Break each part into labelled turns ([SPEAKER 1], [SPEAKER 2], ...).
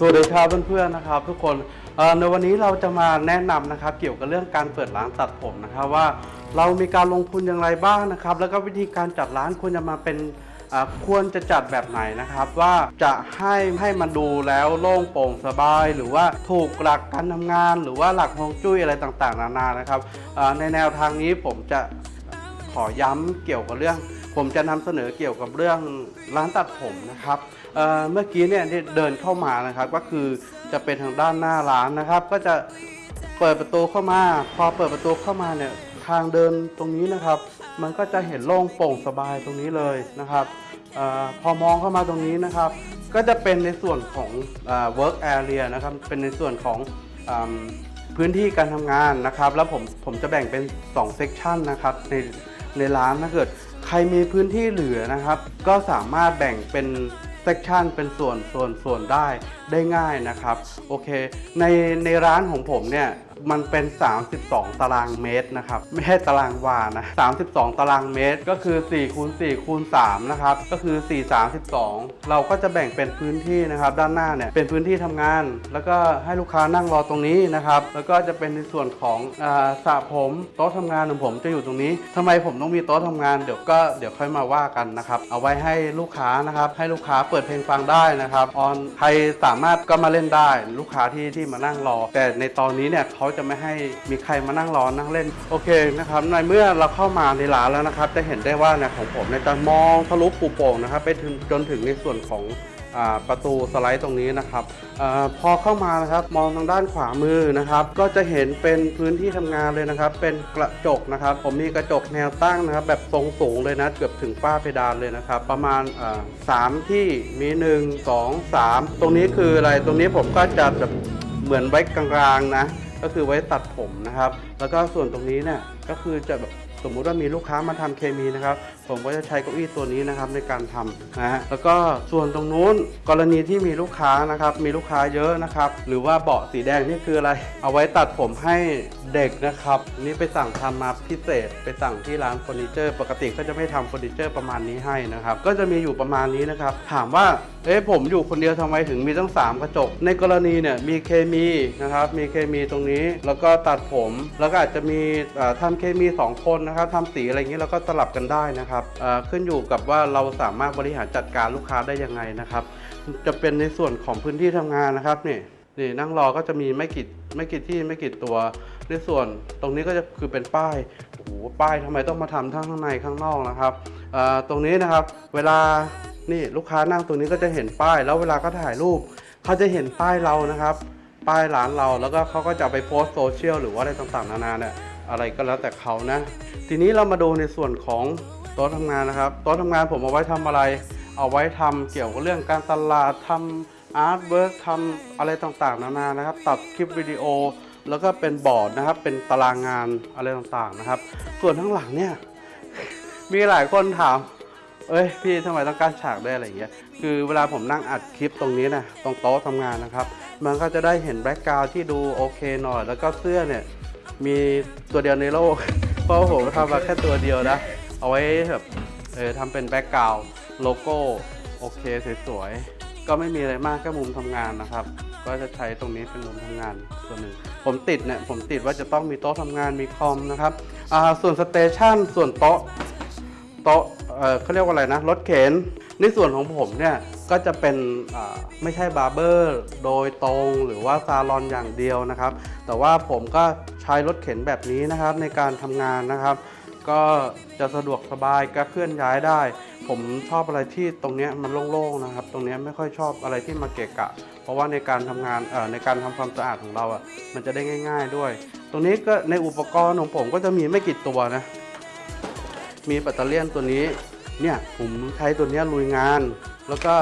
[SPEAKER 1] สวัสดีครับเพื่อนๆนะครับทุกคนในวันนี้เราจะมาแนะนำนะครับ เกี่ยวกับเรื่องการเปิดร้านตัดผมนะครับว่าเรามีการลงทุนอย่างไรบ้างนะครับ แล้วก็วิธีการจัดร้านควรจะมาเป็นควรจะจัดแบบไหนนะครับ ว่าจะให้ให้มันดูแล้วโล่งโปร่งสบาย หรือว่าถูกหลักการทำงาน หรือว่าหลักฮวงจุ้ยอะไรต่างๆ นานานะครับในแนวทางนี้ผมจะขอย้ำเกี่ยวกับเรื่อง ผมจะนำเสนอเกี่ยวกับเรื่องร้านตัดผมนะครับเเมื่อกี้เนี่ยเดินเข้ามานะครับ ก็คือจะเป็นทางด้านหน้าร้านนะครับ ก็จะเปิดประตูเข้ามา พอเปิดประตูเข้ามาเนี่ยทางเดินตรงนี้นะครับ มันก็จะเห็นโล่งโปร่งสบายตรงนี้เลยนะครับออพอมองเข้ามาตรงนี้นะครับ ก็จะเป็นในส่วนของเออ work area นะครับ เป็นในส่วนของอพื้นที่การทำงานนะครับ แล้วผมผมจะแบ่งเป็น2 section นะครับในในร้านถ้าเกิด ใครมีพื้นที่เหลือนะครับ ก็สามารถแบ่งเป็นเซกชันเป็นส่วนส่วนส่วนได้ได้ง่ายนะครับ โอเค ในในร้านของผมเนี่ย มันเป็น 32 ตารางเมตรนะครับ ไม่ใช่ตารางวานะ 32 ตารางเมตร ก็คือ4คูณ4คูณ3นะครับ ก็คือ 4 32 เราก็จะแบ่งเป็นพื้นที่นะครับ ด้านหน้าเนี่ย เป็นพื้นที่ทำงาน แล้วก็ให้ลูกค้านั่งรอตรงนี้นะครับ แล้วก็จะเป็นในส่วนของอาสระผมโต๊ะทำงานของผมจะอยู่ตรงนี้ทำไมผมต้องมีโต๊ะทำงาน เดี๋ยวก็เดี๋ยวค่อยมาว่ากันนะครับ เอาไว้ให้ลูกค้านะครับ ให้ลูกค้าเปิดเพลงฟังได้นะครับ ออนใครสามารถก็มาเล่นได้ ลูกค้าที่ที่มานั่งรอ แต่ในตอนนี้เนี่ยเขาจะไม่ให้มีใครมานั่งรอนั่งเล่นโอเคนะครับในเมื่อเราเข้ามาในร้านแล้วนะครับ จะเห็นได้ว่าเนี่ยของผมเนี่ยจะมองทะลุปูโป่งนะครับ ไปถึงจนถึงในส่วนของอประตูสไลด์ตรงนี้นะครับอพอเข้ามานะครับมองทางด้านขวามือนะครับ ก็จะเห็นเป็นพื้นที่ทำงานเลยนะครับ เป็นกระจกนะครับ ผมมีกระจกแนวตั้งนะครับ แบบทรงสูงเลยนะเกือบถึงฝ้าเพดานเลยนะครับ ประมาณสามที่มี1 2 3ตรงนี้คืออะไรตรงนี้ผมก็จะแบบเหมือนไว้กลางๆนะ ก็คือไว้ตัดผมนะครับ แล้วก็ส่วนตรงนี้เนี่ยก็คือจะแบบ สมมุติว่ามีลูกค้ามาทำเคมีนะครับ ผมก็จะใช้เก้าอี้ตัวนี้นะครับในการทำนะฮะแล้วก็ส่วนตรงนู้นกรณีที่มีลูกค้านะครับ มีลูกค้าเยอะนะครับ หรือว่าเบาะสีแดงนี่คืออะไร เอาไว้ตัดผมให้เด็กนะครับ นี่ไปสั่งทำมาพิเศษ ไปสั่งที่ร้านเฟอร์นิเจอร์ ปกติก็จะไม่ทำเฟอร์นิเจอร์ประมาณนี้ให้นะครับ ก็จะมีอยู่ประมาณนี้นะครับ ถามว่าเอ๊ะผมอยู่คนเดียวทำไมถึงมีตั้ง 3 กระจก ในกรณีเนี่ยมีเคมีนะครับ มีเคมีตรงนี้ แล้วก็ตัดผม แล้วก็อาจจะมีเอ่อทำเคมี 2 คนนะครับทำสีอะไรอย่างนี้แล้วก็สลับกันได้นะครับเอ่อขึ้นอยู่กับว่าเราสามารถบริหารจัดการลูกค้าได้ยังไงนะครับ จะเป็นในส่วนของพื้นที่ทำงานนะครับนี่นี่นั่งรอก็จะมีไม่กี่ไม่กี่ที่ไม่กี่ตัว ในส่วนตรงนี้ก็จะคือเป็นป้ายโอ้โหป้ายทำไมต้องมาทำทั้งข้างในข้างนอกนะครับเอ่อตรงนี้นะครับ เวลานี่ลูกค้านั่งตรงนี้ก็จะเห็นป้าย แล้วเวลาเขาถ่ายรูปเขาจะเห็นป้ายเรานะครับ ป้ายร้านเราแล้วก็เขาก็จะไปโพสต์โซเชียลหรือว่าอะไรต่างๆนานาเนี่ย อะไรก็แล้วแต่เขานะ ทีนี้เรามาดูในส่วนของโต๊ะทำงานนะครับโต๊ะทำงานผมเอาไว้ทำอะไร เอาไว้ทำเกี่ยวกับเรื่องการตลาดทำ artwork ทำอะไรต่างๆ นานานะครับ ตัดคลิปวิดีโอ แล้วก็เป็นบอร์ดนะครับ เป็นตารางงานอะไรต่างๆนะครับ ส่วนข้างหลังเนี่ย มีหลายคนถามเอ้ยพี่ทำไมต้องกางฉากได้อะไรอย่างเงี้ย คือเวลาผมนั่งอัดคลิปตรงนี้นะตรงโต๊ะทำงานนะครับ มันก็จะได้เห็น background ที่ดูโอเคหน่อย แล้วก็เสื้อเนี่ย มีตัวเดียวในโลก เพราะว่าผมทำมาแค่ตัวเดียวนะ เอาไว้แบบเออทำเป็น background โลโก้ โอเคสวยๆ ก็ไม่มีอะไรมากแค่มุมทำงานนะครับ ก็จะใช้ตรงนี้เป็นมุมทำงานส่วนหนึ่ง ผมติดเนี่ยผมติดว่าจะต้องมีโต๊ะทำงานมีคอมนะครับอ่าส่วนสเตชันส่วนโต๊ะโต๊ะเออเขาเรียกว่าอะไรนะรถเข็นในส่วนของผมเนี่ยก็จะเป็นอ่าไม่ใช่บาร์เบอร์โดยตรงหรือว่าซาลอนอย่างเดียวนะครับ แต่ว่าผมก็ ช้รถเข็นแบบนี้นะครับในการทำงานนะครับ ก็จะสะดวกสบายก็เคลื่อนย้ายได้ ผมชอบอะไรที่ตรงนี้มันโล่งๆนะครับ ตรงนี้ไม่ค่อยชอบอะไรที่มาเกะกะ เพราะว่าในการทำงานเอ่อในการทำความสะอาดของเราอะมันจะได้ง่าย ๆด้วย ตรงนี้ก็ในอุปกรณ์ของผมก็จะมีไม่กี่ตัวนะ มีแบตเตอรี่ยนตัวนี้เนี่ยผมใช้ตัวนี้ลุยงาน แล้วก็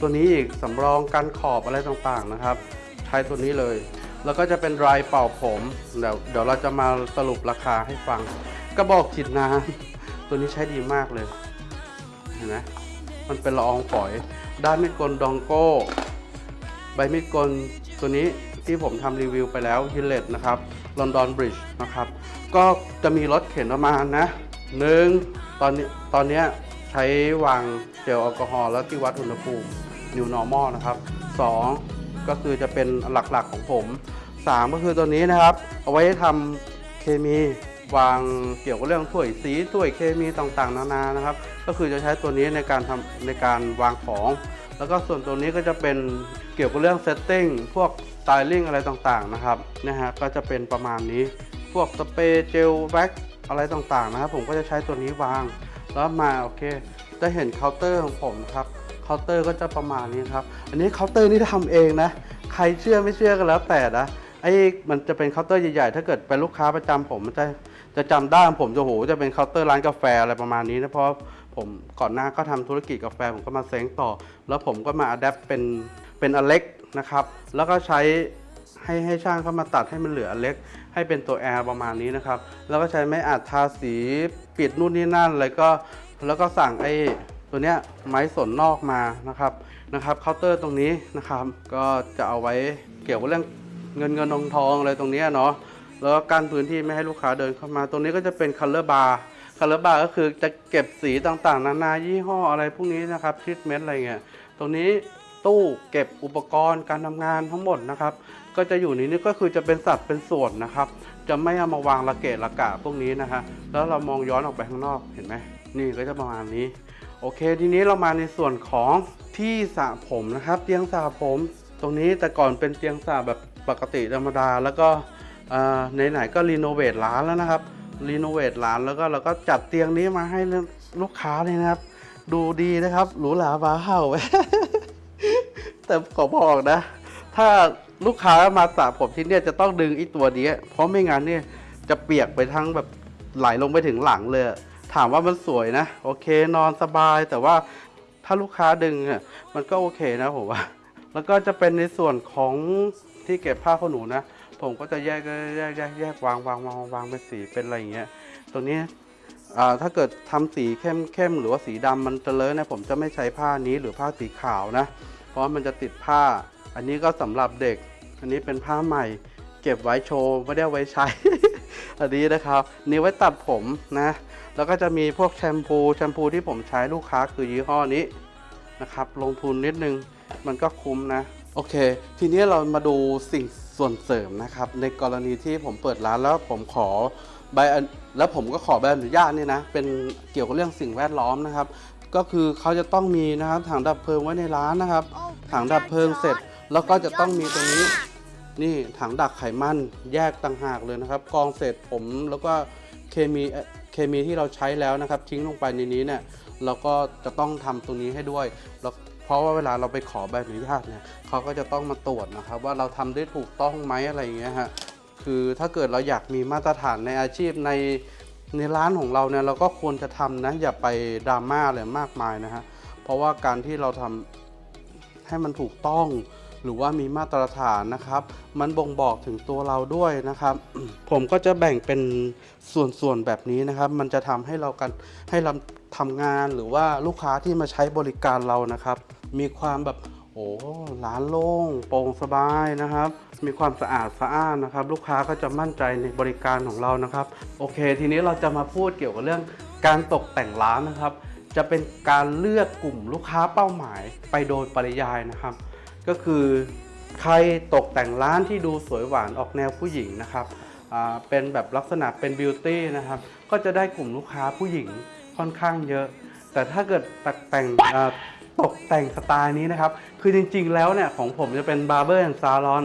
[SPEAKER 1] ตัวนี้อีกสำรองกันขอบอะไรต่างๆนะครับ ใช้ตัวนี้เลย แล้วก็จะเป็นไรเป่าผม เดี๋ยวเดี๋ยวเราจะมาสรุปราคาให้ฟัง กระบอกฉีดน้ำตัวนี้ใช้ดีมากเลย เห็นไหมมันเป็นละอองฝอย ด้ามมีดโกน Dorco ใบมีดโกนตัวนี้ที่ผมทำรีวิวไปแล้ว Gillette นะครับ London Bridge นะครับ ก็จะมีรถเข็นประมาณนะหนึ่งตอนนี้ตอนนี้ใช้วางเจลแอลกอฮอล์แล้วที่วัดอุณหภูมิ New Normal นะครับ 2 ก็คือจะเป็นหลักๆของผม 3 ก็คือตัวนี้นะครับ เอาไว้ทำเคมีวางเกี่ยวกับเรื่องถ้วยสีถ้วยเคมีต่างๆ นานานะครับ ก็คือจะใช้ตัวนี้ในการทำในการวางของ แล้วก็ส่วนตัวนี้ก็จะเป็นเกี่ยวกับเรื่อง setting พวก styling อะไรต่างๆนะครับนะฮะก็จะเป็นประมาณนี้พวกสเปรย์เจลแว็กอะไรต่างๆนะครับ ผมก็จะใช้ตัวนี้วาง แล้วมาโอเคจะเห็นเคาน์เตอร์ของผมครับ เคาน์เตอร์ก็จะประมาณนี้ครับ อันนี้เคาน์เตอร์นี่ทำเองนะ ใครเชื่อไม่เชื่อก็แล้วแต่นะ ไอ้มันจะเป็นเคาน์เตอร์ใหญ่ๆ ถ้าเกิดเป็นลูกค้าประจำผมมันจะจะจำได้ผมจะโหจะเป็นเคาน์เตอร์ร้านกาแฟอะไรประมาณนี้นะ เพราะผมก่อนหน้าก็ทำธุรกิจกาแฟผมก็มาเซ้งต่อ แล้วผมก็มา adapt เป็นเป็นอันเล็กนะครับ แล้วก็ใช้ให้ให้ช่างเข้ามาตัดให้มันเหลืออันเล็ก ให้เป็นตัว L ประมาณนี้นะครับ แล้วก็ใช้ไม้อัดทาสีปิดนู่นนี่นั่น แล้วก็แล้วก็สั่งไอ้ ตัวเนี้ยไม้สนนอกมานะครับนะครับเคาน์เตอร์ตรงนี้นะครับ ก็จะเอาไว้เกี่ยวกับเรื่องเงินเงินทองทองอะไรตรงนี้เนาะแล้วก็กั้นพื้นที่ไม่ให้ลูกค้าเดินเข้ามา ตรงนี้ก็จะเป็น color bar color bar ก็คือจะเก็บสีต่างๆ นานายี่ห้ออะไรพวกนี้นะครับทรีทเมนต์อะไรเงี้ยตรงนี้ตู้เก็บอุปกรณ์การทำงานทั้งหมดนะครับ ก็จะอยู่ในนี้ก็คือจะเป็นสัดเป็นส่วนนะครับ จะไม่เอามาวางระเกะระกะพวกนี้นะฮะแล้วเรามองย้อนออกไปข้างนอกเห็นไหมนี่ก็จะประมาณนี้ โอเคทีนี้เรามาในส่วนของที่สระผมนะครับ เตียงสระผม ตรงนี้แต่ก่อนเป็นเตียงสระแบบปกติธรรมดา แล้วก็ไหนๆก็รีโนเวทร้านแล้วนะครับรีโนเวทร้านแล้วก็เราก็จัดเตียงนี้มาให้ลูกค้าเลยนะครับ ดูดีนะครับหรูหราบ้าเห่าแต่ขอบอกนะ ถ้าลูกค้ามาสระผมที่เนี่ยจะต้องดึงไอีตัวนี้เพราะไม่งั้นเนี่ยจะเปียกไปทั้งแบบไหลลงไปถึงหลังเลย ถามว่ามันสวยนะ โอเคนอนสบายแต่ว่าถ้าลูกค้าดึงอะมันก็โอเคนะผมว่า แล้วก็จะเป็นในส่วนของที่เก็บผ้าขนหนูนะผมก็จะแยกแยกแยกแยกวางวางวางวางเป็นสีเป็นอะไรอย่างเงี้ยตรงนี้อ่าถ้าเกิดทำสีเข้มเข้มหรือว่าสีดำมันจะเลอะนะผมจะไม่ใช้ผ้านี้หรือผ้าสีขาวนะ เพราะมันจะติดผ้า อันนี้ก็สำหรับเด็ก อันนี้เป็นผ้าใหม่ เก็บไว้โชว์ไม่ได้ไว้ใช้ อันนี้นะครับนี่ไว้ตัดผมนะ แล้วก็จะมีพวกแชมพูแชมพูที่ผมใช้ลูกค้าคือยี่ห้อนี้นะครับ ลงทุนนิดนึงมันก็คุ้มนะโอเค ทีนี้เรามาดูสิ่งส่วนเสริมนะครับ ในกรณีที่ผมเปิดร้านแล้วผมขอใบอนแล้วผมก็ขอใบอนุญาตนี่นะ เป็นเกี่ยวกับเรื่องสิ่งแวดล้อมนะครับ ก็คือเขาจะต้องมีนะครับถังดับเพลิงไว้ในร้านนะครับ ถังดับเพลิงเสร็จ แล้วก็จะต้องมีตรงนี้ นี่ถังดักไขมันแยกต่างหากเลยนะครับกองเศษผมแล้วก็เคมีเคมีที่เราใช้แล้วนะครับ ทิ้งลงไปในนี้เนี่ยเราก็จะต้องทำตรงนี้ให้ด้วยแล้วเพราะว่าเวลาเราไปขอใบอนุญาตเนี่ยเขาก็จะต้องมาตรวจนะครับ ว่าเราทำได้ถูกต้องไหมอะไรอย่างเงี้ยฮะคือถ้าเกิดเราอยากมีมาตรฐานในอาชีพในในร้านของเราเนี่ยเราก็ควรจะทำนะอย่าไปดราม่าอะไรมากมายนะฮะเพราะว่าการที่เราทำให้มันถูกต้อง หรือว่ามีมาตรฐานนะครับ มันบ่งบอกถึงตัวเราด้วยนะครับ ผมก็จะแบ่งเป็นส่วนๆแบบนี้นะครับ มันจะทำให้เรากันให้เราทำงานหรือว่าลูกค้าที่มาใช้บริการเรานะครับ มีความแบบโอ้ร้านโล่งโปร่งสบายนะครับ มีความสะอาดสะอ้านนะครับ ลูกค้าก็จะมั่นใจในบริการของเรานะครับ โอเค ทีนี้เราจะมาพูดเกี่ยวกับเรื่องการตกแต่งร้านนะครับ จะเป็นการเลือกกลุ่มลูกค้าเป้าหมายไปโดยปริยายนะครับ ก็คือใครตกแต่งร้านที่ดูสวยหวานออกแนวผู้หญิงนะครับเป็นแบบลักษณะเป็น beauty นะครับ ก็จะได้กลุ่มลูกค้าผู้หญิงค่อนข้างเยอะ แต่ถ้าเกิดตกแต่งตกแต่งสไตล์นี้นะครับ คือจริงๆแล้วเนี่ยของผมจะเป็น barber and salon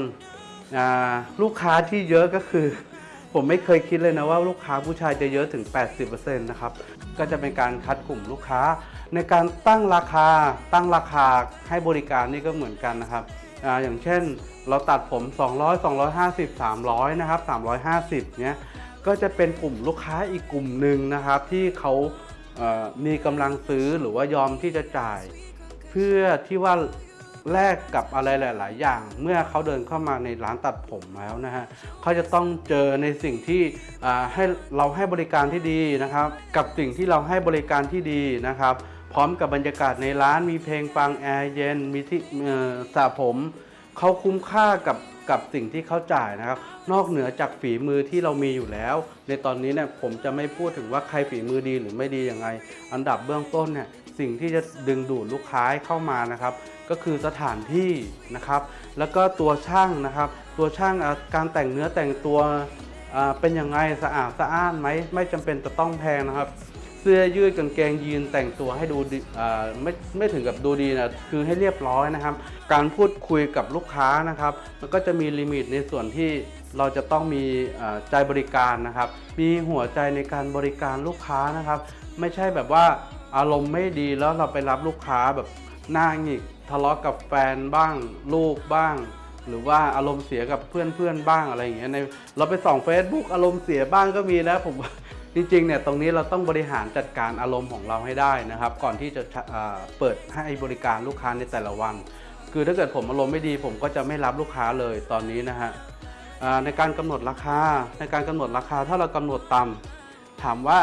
[SPEAKER 1] ลูกค้าที่เยอะก็คือ ผมไม่เคยคิดเลยนะว่าลูกค้าผู้ชายจะเยอะถึง 80%นะครับ ก็จะเป็นการคัดกลุ่มลูกค้า ในการตั้งราคาตั้งราคาให้บริการนี่ก็เหมือนกันนะครับออย่างเช่นเราตัดผม 200 250 300นะครับ350เนี้ยก็จะเป็นกลุ่มลูกค้าอีกกลุ่มหนึ่งนะครับ ที่เขาเอ่อมีกำลังซื้อหรือว่ายอมที่จะจ่าย เพื่อที่ว่าแลกกับอะไรหลาย ๆ อย่าง เมื่อเขาเดินเข้ามาในร้านตัดผมแล้วนะฮะเขาจะต้องเจอในสิ่งที่ให้เราให้บริการที่ดีนะครับ กับสิ่งที่เราให้บริการที่ดีนะครับ พร้อมกับบรรยากาศในร้านมีเพลงฟังแอร์เย็นมีที่สระผมเขาคุ้มค่ากับกับสิ่งที่เขาจ่ายนะครับ นอกเหนือจากฝีมือที่เรามีอยู่แล้ว ในตอนนี้เนี่ยผมจะไม่พูดถึงว่าใครฝีมือดีหรือไม่ดียังไง อันดับเบื้องต้นเนี่ยสิ่งที่จะดึงดูดลูกค้าเข้ามานะครับ ก็คือสถานที่นะครับ แล้วก็ตัวช่างนะครับ ตัวช่างการแต่งเนื้อแต่งตัวเป็นยังไงสะอาดสะอ้านไหมไม่จำเป็นจะต้องแพงนะครับ เสื้อยืดกางเกงยีนแต่งตัวให้ดูดีอ่าไม่ไม่ถึงกับดูดีนะคือให้เรียบร้อยนะครับ การพูดคุยกับลูกค้านะครับ มันก็จะมีลิมิตในส่วนที่เราจะต้องมีอ่าใจบริการนะครับ มีหัวใจในการบริการลูกค้านะครับ ไม่ใช่แบบว่าอารมณ์ไม่ดีแล้วเราไปรับลูกค้าแบบหน้าหงิกทะเลาะกับแฟนบ้าง ลูกบ้าง หรือว่าอารมณ์เสียกับเพื่อนๆบ้างอะไรอย่างเงี้ยในเราไปส่อง Facebook อารมณ์เสียบ้างก็มีนะผม จริงๆเนี่ยตรงนี้เราต้องบริหารจัดการอารมณ์ของเราให้ได้นะครับ ก่อนที่จะเปิดให้บริการลูกค้าในแต่ละวัน คือถ้าเกิดผมอารมณ์ไม่ดีผมก็จะไม่รับลูกค้าเลยตอนนี้นะฮะในการกำหนดราคาในการกำหนดราคาถ้าเรากำหนดต่ำถามว่า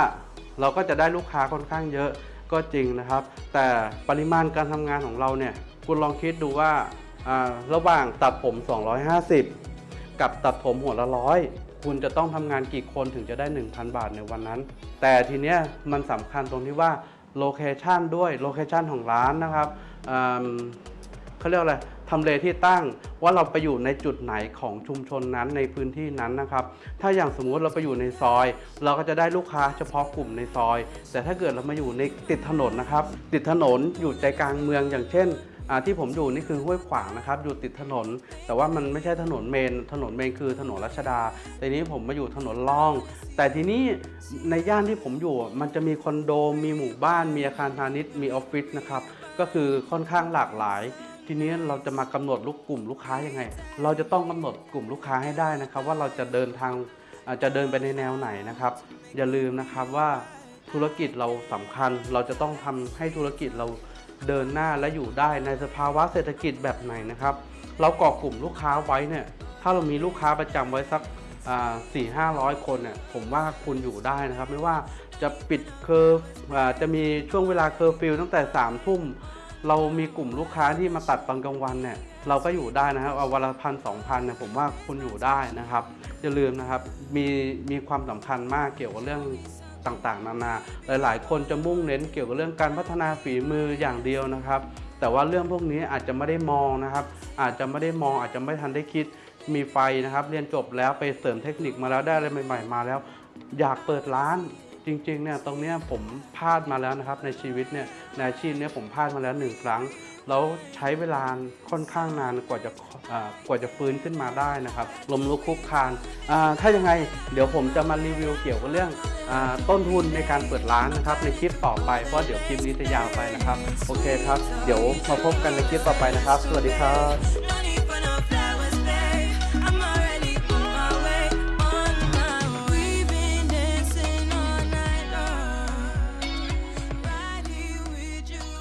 [SPEAKER 1] เราก็จะได้ลูกค้าค่อนข้างเยอะก็จริงนะครับ แต่ปริมาณการทำงานของเราเนี่ยคุณลองคิดดูว่าอ่าระหว่างตัดผม 250 กับตัดผมหัวละร้อย คุณจะต้องทำงานกี่คนถึงจะได้ 1,000 บาทในวันนั้น แต่ทีเนี้ยมันสำคัญตรงที่ว่าโลเคชันด้วยโลเคชันของร้านนะครับเขาเรียกอะไรทำเลที่ตั้งว่าเราไปอยู่ในจุดไหนของชุมชนนั้นในพื้นที่นั้นนะครับ ถ้าอย่างสมมุติเราไปอยู่ในซอย เราก็จะได้ลูกค้าเฉพาะกลุ่มในซอย แต่ถ้าเกิดเรามาอยู่ในติดถนนนะครับ ติดถนนอยู่ใจกลางเมืองอย่างเช่น ที่ผมอยู่นี่คือห้วยขวางนะครับอยู่ติดถนน แต่ว่ามันไม่ใช่ถนนเมน ถนนเมนคือถนนรัชดาแต่นี้ผมมาอยู่ถนนล่อง แต่ทีนี้ในย่านที่ผมอยู่ มันจะมีคอนโดมีหมู่บ้าน มีอาคารพาณิชย์มีออฟฟิศนะครับก็คือค่อนข้างหลากหลายทีนี้เราจะมากำหนดลูกกลุ่มลูกค้ายังไง เราจะต้องกำหนดกลุ่มลูกค้าให้ได้นะครับ ว่าเราจะเดินทางจะเดินไปในแนวไหนนะครับ อย่าลืมนะครับว่าธุรกิจเราสำคัญ เราจะต้องทำให้ธุรกิจเรา เดินหน้าและอยู่ได้ในสภาวะเศรษฐกิจแบบไหนนะครับ เราก่อกลุ่มลูกค้าไว้เนี่ยถ้าเรามีลูกค้าประจำไว้สักสี่ห้าร้อยคนเนี่ยผมว่าคุณอยู่ได้นะครับ ไม่ว่าจะปิดเคอร์ฟจะมีช่วงเวลาเคอร์ฟิวตั้งแต่สามทุ่มเรามีกลุ่มลูกค้าที่มาตัดตอนกลางวันเนี่ยเราก็อยู่ได้นะครับเอาวันละพันสองพันเนี่ยผมว่าคุณอยู่ได้นะครับอย่าลืมนะครับมีมีความสำคัญมากเกี่ยวกับเรื่อง ต่างๆ นานา หลาย ๆ คนจะมุ่งเน้นเกี่ยวกับเรื่องการพัฒนาฝีมืออย่างเดียวนะครับ แต่ว่าเรื่องพวกนี้อาจจะไม่ได้มองนะครับ อาจจะไม่ได้มองอาจจะไม่ทันได้คิดมีไฟนะครับ เรียนจบแล้วไปเสริมเทคนิคมาแล้วได้อะไรใหม่ ๆ มาแล้ว อยากเปิดร้านจริงๆเนี่ยตรงเนี้ยผมพลาดมาแล้วนะครับ ในชีวิตเนี่ยในอาชีพเนี้ยผมพลาดมาแล้วหนึ่งครั้งแล้วใช้เวลาค่อนข้างนานกว่าจะกว่าจะฟื้นขึ้นมาได้นะครับลมลุกคุกคานอ่าถ้ายังไง เดี๋ยวผมจะมารีวิวเกี่ยวกับเรื่อง ต้นทุนในการเปิดร้านนะครับในคลิปต่อไปเพราะเดี๋ยวคลิปนี้จะยาวไปนะครับ โอเคครับ เดี๋ยวมาพบกันในคลิปต่อไปนะครับ สวัสดีครับ